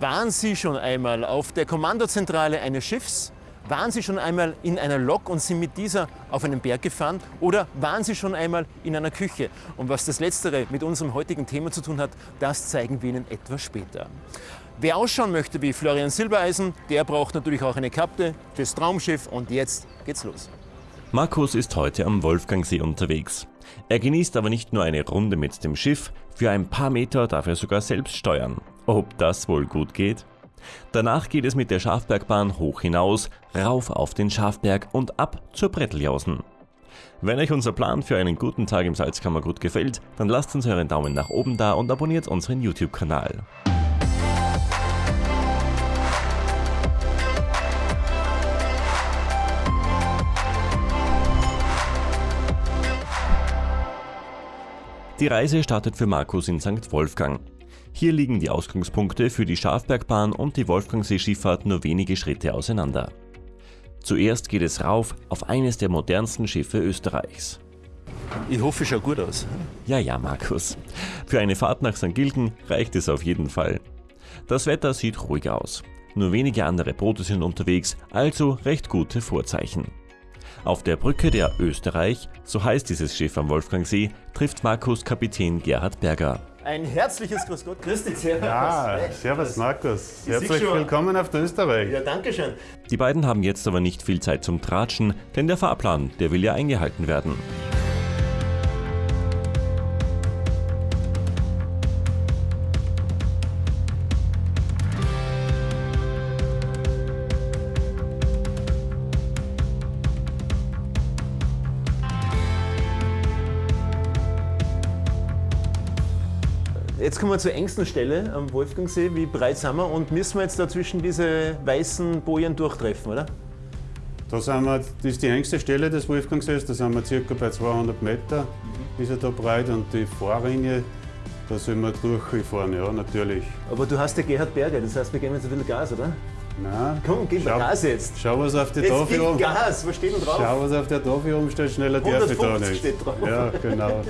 Waren Sie schon einmal auf der Kommandozentrale eines Schiffs? Waren Sie schon einmal in einer Lok und sind mit dieser auf einen Berg gefahren? Oder waren Sie schon einmal in einer Küche? Und was das Letztere mit unserem heutigen Thema zu tun hat, das zeigen wir Ihnen etwas später. Wer ausschauen möchte wie Florian Silbereisen, der braucht natürlich auch eine Kapte fürs Traumschiff und jetzt geht's los. Markus ist heute am Wolfgangsee unterwegs. Er genießt aber nicht nur eine Runde mit dem Schiff, für ein paar Meter darf er sogar selbst steuern. Ob das wohl gut geht? Danach geht es mit der Schafbergbahn hoch hinaus, rauf auf den Schafberg und ab zur Bretteljausen. Wenn euch unser Plan für einen guten Tag im Salzkammer gut gefällt, dann lasst uns euren Daumen nach oben da und abonniert unseren YouTube-Kanal. Die Reise startet für Markus in St. Wolfgang. Hier liegen die Ausgangspunkte für die Schafbergbahn und die Wolfgangsee-Schifffahrt nur wenige Schritte auseinander. Zuerst geht es rauf auf eines der modernsten Schiffe Österreichs. Ich hoffe, es schaut gut aus. Ja, ja, Markus. Für eine Fahrt nach St. Gilgen reicht es auf jeden Fall. Das Wetter sieht ruhig aus. Nur wenige andere Boote sind unterwegs, also recht gute Vorzeichen. Auf der Brücke der Österreich, so heißt dieses Schiff am Wolfgangsee, trifft Markus Kapitän Gerhard Berger. Ein herzliches Grüß Gott, grüß dich, servus. Ja, servus Markus. Ich Herzlich willkommen auf der Österreich. Ja, danke schön. Die beiden haben jetzt aber nicht viel Zeit zum Tratschen, denn der Fahrplan, der will ja eingehalten werden. Jetzt kommen wir zur engsten Stelle am Wolfgangsee. Wie breit sind wir und müssen wir jetzt da zwischen diese weißen Bojen durchtreffen, oder? Da sind wir, das ist die engste Stelle des Wolfgangsees, da sind wir circa bei 200 Meter, Mhm. ist er da breit und die Fahrringe, da sollen wir durchfahren, ja natürlich. Aber du hast ja Gerhard Berger, das heißt, wir geben jetzt ein bisschen Gas, oder? Nein, Komm, gib Schau- Gas jetzt. schau was auf die Jetzt Tafel um. Gas, was steht denn drauf? Schau was auf der Tafel umsteht, schneller darf ich da 150 nicht. steht drauf. Ja, genau.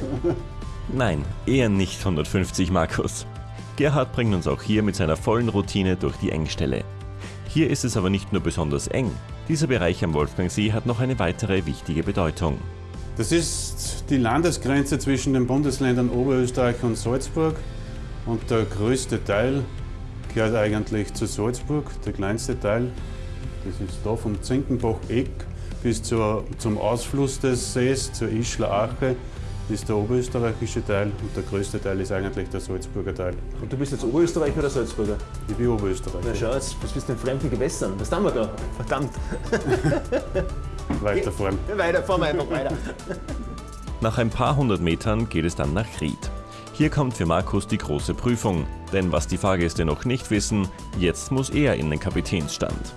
Nein, eher nicht 150 Markus. Gerhard bringt uns auch hier mit seiner vollen Routine durch die Engstelle. Hier ist es aber nicht nur besonders eng. Dieser Bereich am Wolfgangsee hat noch eine weitere wichtige Bedeutung. Das ist die Landesgrenze zwischen den Bundesländern Oberösterreich und Salzburg. Und der größte Teil gehört eigentlich zu Salzburg, der kleinste Teil. Das ist da vom Zinkenbach-Eck bis zur, zum Ausfluss des Sees, zur Ischler Ache, ist der oberösterreichische Teil und der größte Teil ist eigentlich der Salzburger Teil. Und du bist jetzt Oberösterreicher oder Salzburger? Ich bin Oberösterreicher. Na schau jetzt, was bist du in fremden Gewässern? Was tun wir da? Verdammt. Weiter vorn. Weiter, fahren wir einfach weiter. Nach ein paar hundert Metern geht es dann nach Ried. Hier kommt für Markus die große Prüfung, denn was die Fahrgäste noch nicht wissen, jetzt muss er in den Kapitänsstand.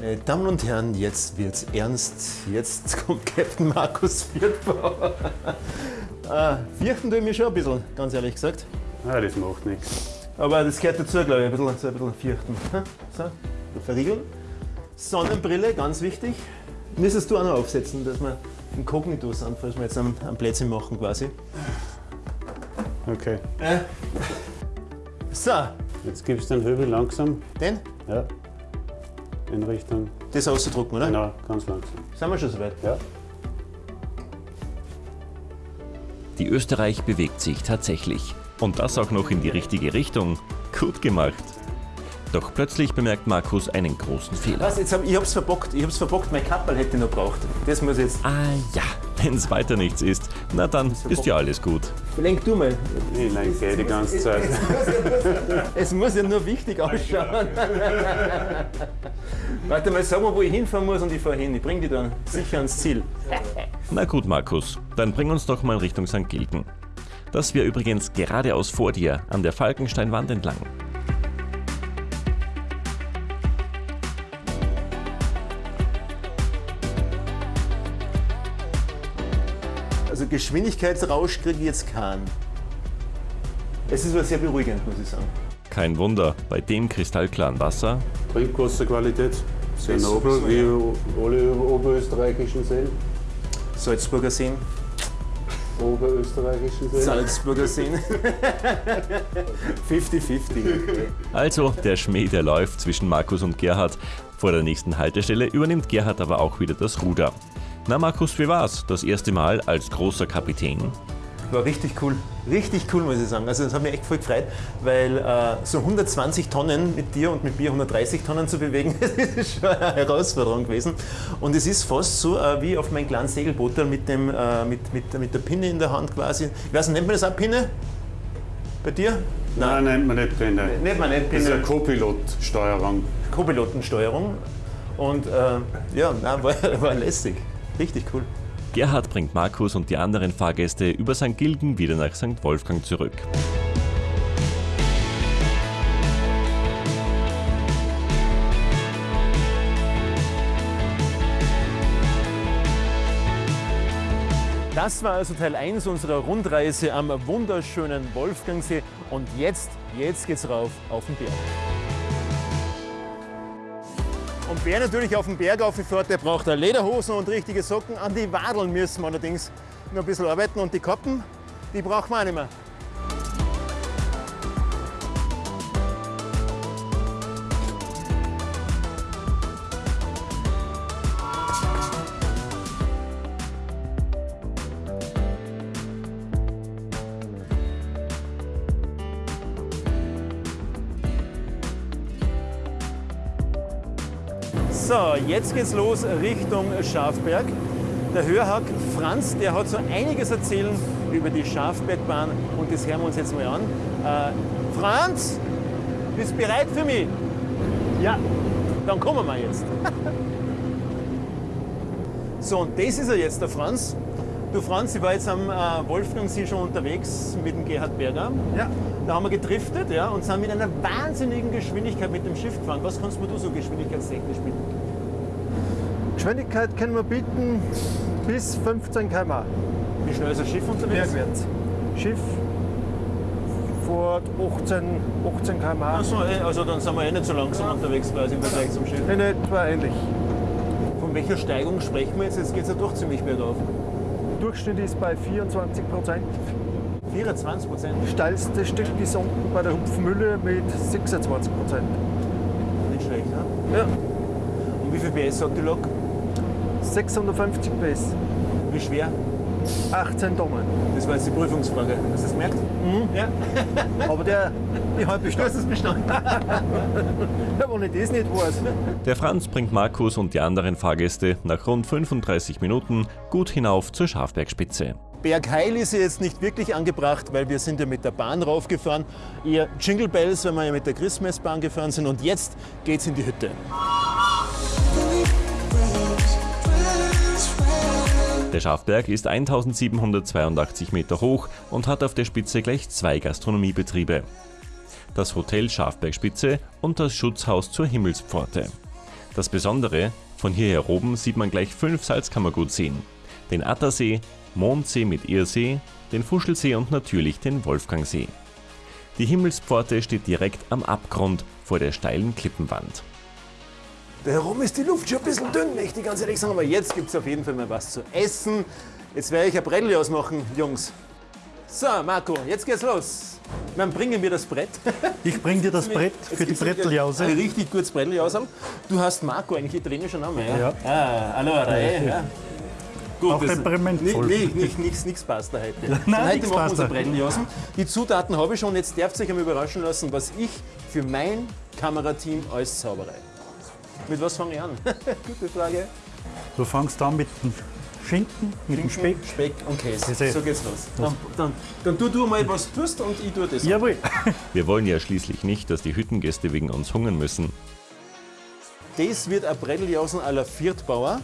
Meine Damen und Herren, jetzt wird's ernst. Jetzt kommt Captain Markus Viertbauer. äh, fürchten tue ich mich schon ein bisschen, ganz ehrlich gesagt. Ah, das macht nichts. Aber das gehört dazu, glaube ich, ein bisschen, so ein bisschen fürchten. So, verriegeln. Sonnenbrille, ganz wichtig. Müsstest du auch noch aufsetzen, dass wir inkognito sind, falls wir jetzt am, am Plätzchen machen quasi. Okay. So, Jetzt gibst du den Höbel langsam. den, Ja. In Richtung. das auszudrucken, oder? Genau, ganz langsam. Sind wir schon soweit? Ja. Die Österreich bewegt sich tatsächlich. Und das auch noch in die richtige Richtung. Gut gemacht. Doch plötzlich bemerkt Markus einen großen Fehler. Was, jetzt hab, ich hab's verbockt, ich hab's verbockt, mein Kappel hätte ich noch braucht. Das muss jetzt. Ah ja, wenn es weiter nichts ist, na dann ist ja alles gut. Lenk du mal. Ich lenke die ganze Es- Zeit. Es muss ja nur wichtig ausschauen. Warte mal, sag mal, wo ich hinfahren muss und ich fahre hin. Ich bring dich dann sicher ans Ziel. Na gut, Markus, dann bring uns doch mal Richtung St. Gilgen. Das wäre übrigens geradeaus vor dir, an der Falkensteinwand entlang. Also Geschwindigkeitsrausch kriege ich jetzt keinen. Es ist aber sehr beruhigend, muss ich sagen. Kein Wunder, bei dem kristallklaren Wasser Trinkwasserqualität sehr Das nobel, wie alle oberösterreichischen Seen. Salzburger Seen. oberösterreichischen Seen. Salzburger Seen. 50-50. Also der Schmäh, der läuft zwischen Markus und Gerhard. Vor der nächsten Haltestelle übernimmt Gerhard aber auch wieder das Ruder. Na Markus, wie war's? Das erste Mal als großer Kapitän? War richtig cool. Richtig cool, muss ich sagen. Also das hat mich echt voll gefreut, weil äh, so 120 Tonnen mit dir und mit mir 130 Tonnen zu bewegen, das ist schon eine Herausforderung gewesen. Und es ist fast so äh, wie auf meinem kleinen Segelboot mit, dem, äh, mit, mit, mit der Pinne in der Hand quasi. Ich weiß nicht, nennt man das auch Pinne? Bei dir? Nein, nennt man nicht Pinne. Nennt man nicht Das ist Pinne. eine Co-Pilot-Steuerung. Co-Pilotensteuerung. Und äh, ja, nein, war, war lässig. Richtig cool. Gerhard bringt Markus und die anderen Fahrgäste über St. Gilgen wieder nach St. Wolfgang zurück. Das war also Teil 1 unserer Rundreise am wunderschönen Wolfgangsee. Und jetzt, jetzt geht's rauf auf den Berg. Und wer natürlich auf den Berg auffährt, der braucht eine Lederhosen und richtige Socken. An die Wadeln müssen wir allerdings noch ein bisschen arbeiten. Und die Kappen, die brauchen wir auch nicht mehr. So, jetzt geht's los Richtung Schafberg. Der Hörhack Franz, der hat so einiges erzählen über die Schafbergbahn und das hören wir uns jetzt mal an. Äh, Franz, bist du bereit für mich? Ja. Dann kommen wir jetzt. so, und das ist er jetzt, der Franz. Du Franz, ich war jetzt am äh, Wolfgangsee schon unterwegs mit dem Gerhard Berger. Ja. Da haben wir gedriftet ja, und sind mit einer wahnsinnigen Geschwindigkeit mit dem Schiff gefahren. Was kannst du so geschwindigkeitstechnisch bieten? Geschwindigkeit können wir bieten bis 15 km Wie schnell ist ein Schiff unterwegs? bergwärts. Schiff vor 18, 18 km Achso, eh, also dann sind wir eh nicht so langsam unterwegs quasi im Vergleich zum Schiff. in etwa ähnlich. Von welcher Steigung sprechen wir jetzt? Jetzt geht es ja doch ziemlich bergauf. Durchschnitt ist bei 24 Prozent. 24 Prozent. Steilste Stück ist unten bei der Hupfmühle mit 26 Prozent. Nicht schlecht, ne? Ja. Und wie viel PS hat die Lok? 650 PS, Wie schwer? 18 Tonnen. Das war jetzt die Prüfungsfrage. Hast du das gemerkt? Ja. Aber der, die halbe Du hast es bestanden. ja, wenn ich das nicht weiß. Der Franz bringt Markus und die anderen Fahrgäste nach rund 35 Minuten gut hinauf zur Schafbergspitze. Bergheil ist ja jetzt nicht wirklich angebracht, weil wir sind ja mit der Bahn raufgefahren. Eher Jingle Bells, weil wir ja mit der Christmasbahn gefahren sind. Und jetzt geht's in die Hütte. Der Schafberg ist 1782 Meter hoch und hat auf der Spitze gleich zwei Gastronomiebetriebe. Das Hotel Schafbergspitze und das Schutzhaus zur Himmelspforte. Das Besondere, von hierher oben sieht man gleich fünf Salzkammergutseen. Den Attersee, Mondsee mit Irsee, den Fuschelsee und natürlich den Wolfgangsee. Die Himmelspforte steht direkt am Abgrund vor der steilen Klippenwand. Da herum ist die Luft schon ein bisschen dünn, möchte ich ganz ehrlich sagen. Aber jetzt gibt es auf jeden Fall mal was zu essen. Jetzt werde ich ein Brettel ausmachen, Jungs. So, Marco, jetzt geht's los. Dann bringen wir das Brett. Ich bring dir das Brett für die gibt's ein Bretteljause. Richtig gutes Bretteljause. Du hast Marco, eigentlich italienischer Name, ja? Ja. Ah, allora, eh, ja. Gut, Auch das- nee, nicht, nichts, nichts passt da heute. Nein, heute nichts machen wir passt unser da. Bretteljausen. Die Zutaten habe ich schon, jetzt dürft ihr euch einmal überraschen lassen, was ich für mein Kamerateam alles zaubere. Mit was fange ich an? Gute Frage. Du fangst an mit dem Schinken, mit dem Speck. Speck und Käse. Käse. So geht's los. Dann, dann, dann tu du mal, was du tust und ich tue das. Jawohl. Wir wollen ja schließlich nicht, dass die Hüttengäste wegen uns hungern müssen. Das wird ein Bretteljausen à la Viertbauer.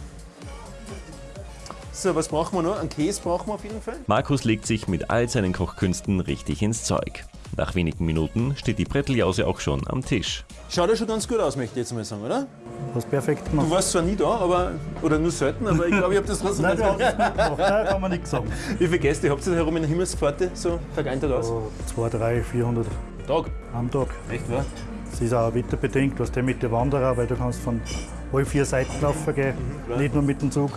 So, was brauchen wir noch? Einen Käse brauchen wir auf jeden Fall. Markus legt sich mit all seinen Kochkünsten richtig ins Zeug. Nach wenigen Minuten steht die Bretteljause auch schon am Tisch. Schaut ja schon ganz gut aus, möchte ich jetzt mal sagen, oder? Hast perfekt Du gemacht. warst zwar nie da, aber, oder nur selten, aber ich glaube, ich habe das trotzdem Nein, du es gut gemacht. Nein, kann man nichts sagen. Wie viele Gäste habt ihr da herum in der Himmelspforte? So Tag ein, Tag aus? So 2, 3, 400 Tag. am Tag. Echt, wa? Das ist auch wetterbedingt, was der mit den Wanderer, weil du kannst von alle vier Seiten laufen gehen, nicht nur mit dem Zug.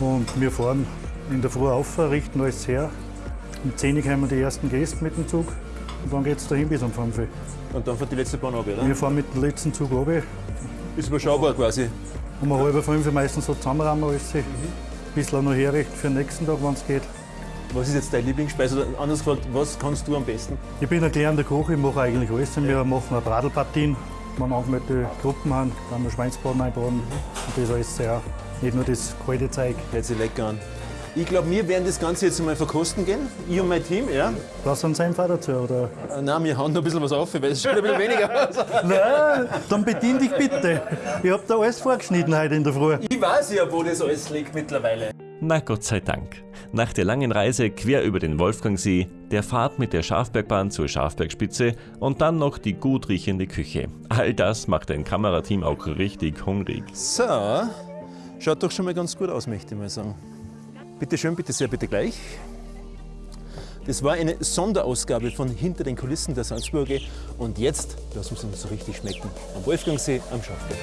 Und wir fahren In der Früh auf, richten alles her. Um 10 Uhr kommen die ersten Gäste mit dem Zug. Und dann geht es dahin bis um 5 Uhr. Und dann fährt die letzte Bahn ab, oder? Wir fahren mit dem letzten Zug runter. Ist überschaubar quasi. Um halb fünf Uhr meistens so zusammenrammen alles. Ein bisschen noch herrichten für den nächsten Tag, wenn es geht. Was ist jetzt deine Lieblingsspeise? Oder anders gefragt, was kannst du am besten? Ich bin ein gelernter Koch, ich mache eigentlich alles. Wir machen eine Bradelpartien, wenn angemeldete Gruppen haben, dann wir Schweinsbraten einbauen. Und das alles sehr, nicht nur das kalte Zeug. Hört sich lecker an. Ich glaube, wir werden das Ganze jetzt mal verkosten gehen. Ich und mein Team, ja. Was ein Senf auch dazu, oder? Äh, Nein, wir hauen noch ein bisschen was auf, weil es schon ein bisschen weniger. Nein, dann bedien dich bitte. Ich hab da alles vorgeschnitten heute in der Früh. Ich weiß ja, wo das alles liegt mittlerweile. Na Gott sei Dank. Nach der langen Reise quer über den Wolfgangsee, der Fahrt mit der Schafbergbahn zur Schafbergspitze und dann noch die gut riechende Küche. All das macht ein Kamerateam auch richtig hungrig. So, schaut doch schon mal ganz gut aus, möchte ich mal sagen. Bitte schön, bitte sehr, bitte gleich. Das war eine Sonderausgabe von Hinter den Kulissen der Salzburger und jetzt lassen wir es uns so richtig schmecken. Am Wolfgangsee, am Schafberg.